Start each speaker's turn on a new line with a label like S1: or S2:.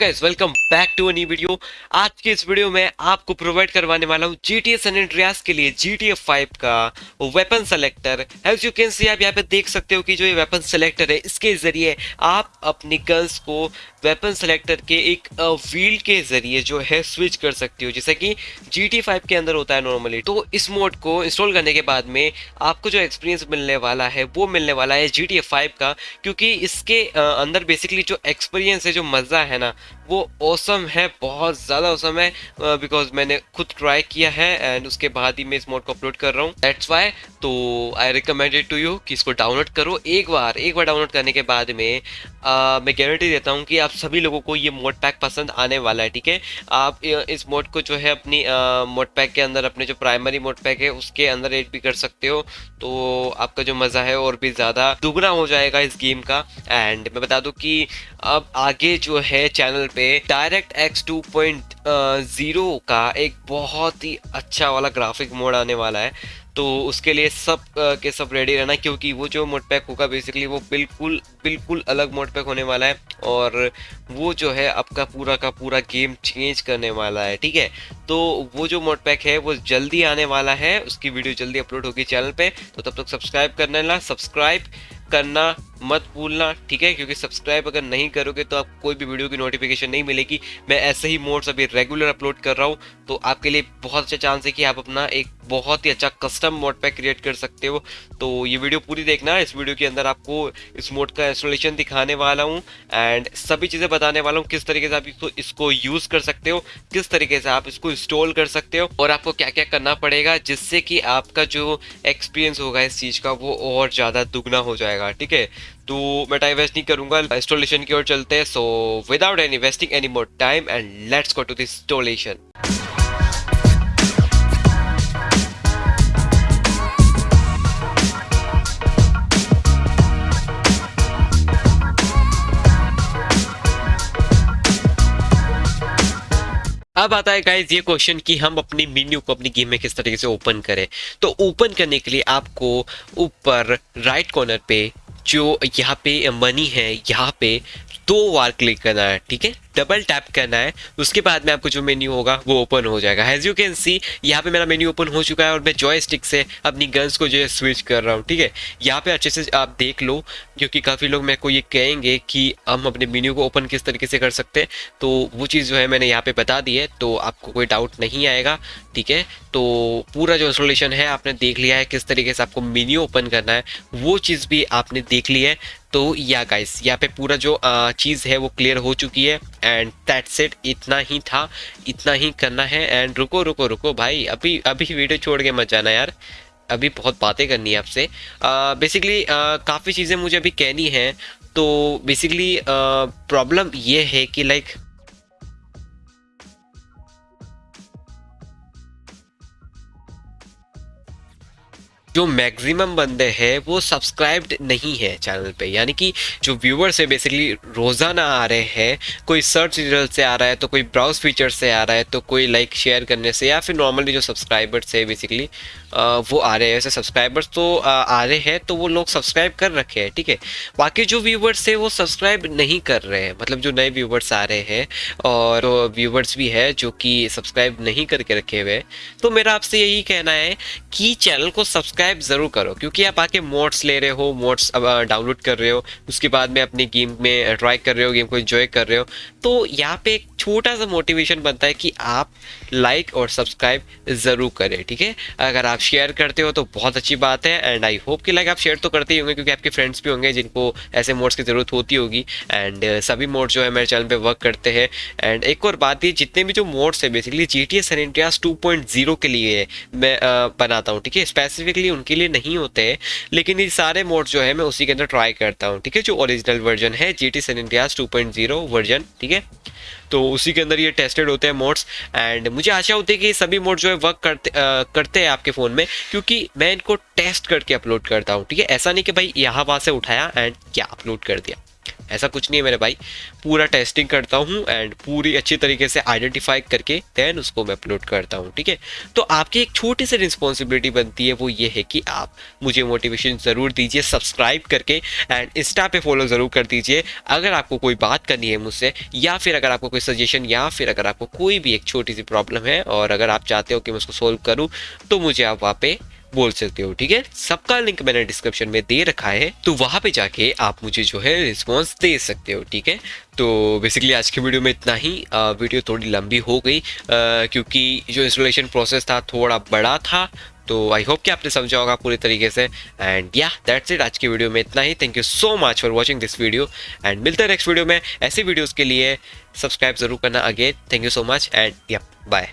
S1: Guys welcome back to a new video आज के इस वीडियो में आपको प्रोवाइड करवाने वाला हूँ जी टी एस एंड्रियास के लिए जी टी एफ़ फाइव का weapon selector as you can see आप यहाँ पे देख सकते हो कि जो ये वेपन सेलेक्टर है, इसके ज़रिए आप अपनी गन्स को वेपन सेलेक्टर के एक व्हील के ज़रिए जो है स्विच कर सकते हो। जैसे कि जी टी फाइव के अंदर होता है नॉर्मली तो इस मोड को इंस्टॉल करने के बाद में आपको जो एक्सपीरियंस मिलने वाला है, वो मिलने वाला है जी टी एफ़ फाइव का, क्योंकि इसके अंदर बेसिकली जो एक्सपीरियंस है, जो मज़ा है ना वो औसम है बहुत ज़्यादा औसम है बिकॉज़ मैंने खुद ट्राई किया है एंड उसके बाद ही मैं इस मोड को अपलोड कर रहा हूँ। दैट्स वाई तो आई रिकमेंडेड टू यू कि इसको डाउनलोड करो। एक बार एक बार डाउनलोड करने के बाद में आ, मैं गारंटी देता हूँ कि आप सभी लोगों को ये मोड पैक पसंद आने वाला है ठीक है? आप इस मोड को जो है अपनी मोड पैक के अंदर अपने जो प्राइमरी मोड पैक है उसके अंदर एड भी कर सकते हो। तो आपका जो मज़ा है और भी ज़्यादा दुगना हो जाएगा इस गेम का। एंड मैं बता दूँ कि अब आगे जो है चैनल पे direct X two point zero का एक बहुत ही अच्छा वाला ग्राफिक मोड आने वाला है। तो उसके लिए सब के सब रेडी रहना क्योंकि वो जो मोड पैक होगा बेसिकली वो बिल्कुल बिल्कुल अलग मोड पैक होने वाला है और वो जो है आपका पूरा का पूरा गेम चेंज करने वाला है, ठीक है? तो वो जो मोड पैक है वो जल्दी आने वाला है। उसकी वीडियो जल्दी अपलोड होगी चैनल पे। तो तब तक सब्सक्राइब करने ला सब्सक्राइब करना मत भूलना, ठीक है? क्योंकि सब्सक्राइब अगर नहीं करोगे तो आप कोई भी वीडियो की नोटिफिकेशन नहीं मिलेगी। मैं ऐसे ही मोड्स अभी रेगुलर अपलोड कर रहा हूँ तो आपके लिए बहुत अच्छा चांस है कि आप अपना एक बहुत ही अच्छा कस्टम मोड पैक क्रिएट कर सकते हो। तो ये वीडियो पूरी देखना, इस वीडियो के अंदर आपको इस मोड का इंस्टॉलेशन दिखाने वाला हूँ एंड सभी चीज़ें बताने वाला हूँ, किस तरीके से आप इसको इसको यूज़ कर सकते हो, किस तरीके से आप इसको इंस्टॉल कर सकते हो, और आपको क्या क्या करना पड़ेगा, जिससे कि आपका जो एक्सपीरियंस होगा इस चीज़ का, वो और ज़्यादा दुगना हो जाएगा, ठीक है? तो मैं टाइम वेस्ट नहीं करूँगा इंस्टॉलेशन की ओर चलते हैं so without any wasting any more time and let's go to this installation अब आता है गाइज़ ये क्वेश्चन कि हम अपनी मेन्यू को अपनी गेम में किस तरीके से ओपन करें। तो ओपन करने के लिए आपको ऊपर राइट कॉर्नर पे जो यहाँ पे मनी है यहाँ पे दो बार क्लिक करना है ठीक है? डबल टैप करना है, उसके बाद में आपको जो मेन्यू होगा, वो ओपन हो जाएगा। एज यू कैन सी यहाँ पे मेरा मेन्यू ओपन हो चुका है और मैं जॉय स्टिक से अपनी गन्स को जो है स्विच कर रहा हूँ, ठीक है? यहाँ पे अच्छे से आप देख लो, क्योंकि काफ़ी लोग मेरे को ये कहेंगे कि हम अपने मेन्यू को ओपन किस तरीके से कर सकते हैं। तो वो चीज़ जो है मैंने यहाँ पे बता दी है तो आपको कोई डाउट नहीं आएगा, ठीक है? तो पूरा जो इंस्टॉलेशन है, आपने देख लिया है किस तरीके से आपको मेन्यू ओपन करना है, वो चीज़ भी आपने देख ली है। तो या गाइस यहाँ पे पूरा जो चीज़ है वो क्लियर हो चुकी है। एंड दैट सेट इतना ही था, इतना ही करना है एंड रुको रुको रुको, भाई, अभी अभी वीडियो छोड़ के मत जाना यार। अभी बहुत बातें करनी है आपसे। बेसिकली काफ़ी चीज़ें मुझे अभी कहनी हैं। तो बेसिकली प्रॉब्लम ये है कि लाइक जो मैक्सिमम बंदे हैं, वो सब्सक्राइब्ड नहीं है चैनल पे। यानी कि जो व्यूवर्स है बेसिकली रोज़ाना आ रहे हैं, कोई सर्च रिज़ल्ट से आ रहा है तो कोई ब्राउज फीचर से आ रहा है तो कोई लाइक शेयर करने से, या फिर नॉर्मली जो सब्सक्राइबर्स है बेसिकली वो आ रहे हैं। वैसे सब्सक्राइबर्स तो आ रहे हैं तो वो लोग सब्सक्राइब कर रखे हैं, ठीक है? बाकी जो व्यूवर्स है, वो सब्सक्राइब नहीं कर रहे हैं। मतलब जो नए व्यूवर्स आ रहे हैं, और व्यूवर्स भी है, जो कि सब्सक्राइब नहीं करके रखे हुए तो मेरा आपसे यही कहना है कि चैनल को सब्सक्राइब सब्सक्राइब ज़रूर करो, क्योंकि आप आके मोड्स ले रहे हो मोड्स डाउनलोड कर रहे हो, उसके बाद में अपनी गेम में ट्राई कर रहे हो गेम को इन्जॉय कर रहे हो तो यहाँ पे एक छोटा सा मोटिवेशन बनता है कि आप लाइक और सब्सक्राइब ज़रूर करें, ठीक है? अगर आप शेयर करते हो तो बहुत अच्छी बात है एंड आई होप कि लाइक आप शेयर तो करते ही होंगे, क्योंकि आपके फ्रेंड्स भी होंगे जिनको ऐसे मोड्स की ज़रूरत होती होगी। एंड सभी मोड्स जो है मेरे चैनल पर वर्क करते हैं। एंड एक और बात ये जितने भी जो मोड्स है basically G T S two point zero के लिए मैं बनाता हूँ, ठीक है? स्पेसिफिकली उनके लिए नहीं होते हैं, लेकिन ये सारे मोड जो है मैं उसी के अंदर ट्राई करता हूँ, ठीक है? जो ओरिजिनल वर्जन है G T San Andreas two version ठीक है? तो उसी के अंदर ये टेस्टेड होते हैं मोड्स एंड मुझे आशा होती है कि सभी मोड जो है वर्क करते आ, करते हैं आपके फ़ोन में क्योंकि मैं इनको टेस्ट करके अपलोड करता हूँ ठीक है? ऐसा नहीं कि भाई यहाँ वहाँ से उठाया एंड क्या अपलोड कर दिया। ऐसा कुछ नहीं है मेरे भाई। पूरा टेस्टिंग करता हूँ एंड पूरी अच्छी तरीके से आइडेंटिफाई करके देन उसको मैं अपलोड करता हूँ, ठीक है? तो आपकी एक छोटी सी रिस्पॉन्सिबिलिटी बनती है वो ये है कि आप मुझे मोटिवेशन ज़रूर दीजिए सब्सक्राइब करके एंड इंस्टा पे फॉलो ज़रूर कर दीजिए। अगर आपको कोई बात करनी है मुझसे या फिर अगर आपको कोई सजेशन या फिर अगर आपको कोई भी एक छोटी सी प्रॉब्लम है और अगर आप चाहते हो कि मैं उसको सोल्व करूँ तो मुझे आप वहाँ पे बोल सकते हो ठीक है? सबका लिंक मैंने डिस्क्रिप्शन में दे रखा है तो वहाँ पे जाके आप मुझे जो है रिस्पॉन्स दे सकते हो ठीक है? तो बेसिकली आज के वीडियो में इतना ही। आ, वीडियो थोड़ी लंबी हो गई आ, क्योंकि जो इंस्टॉलेशन प्रोसेस था थोड़ा बड़ा था तो आई होप कि आपने समझा होगा पूरी तरीके से। एंड या दैट्स इट आज की वीडियो में इतना ही। Thank you so much for watching this video and मिलते हैं नेक्स्ट वीडियो में ऐसे वीडियोज़ के लिए। सब्सक्राइब ज़रूर करना again thank you so much and या बाय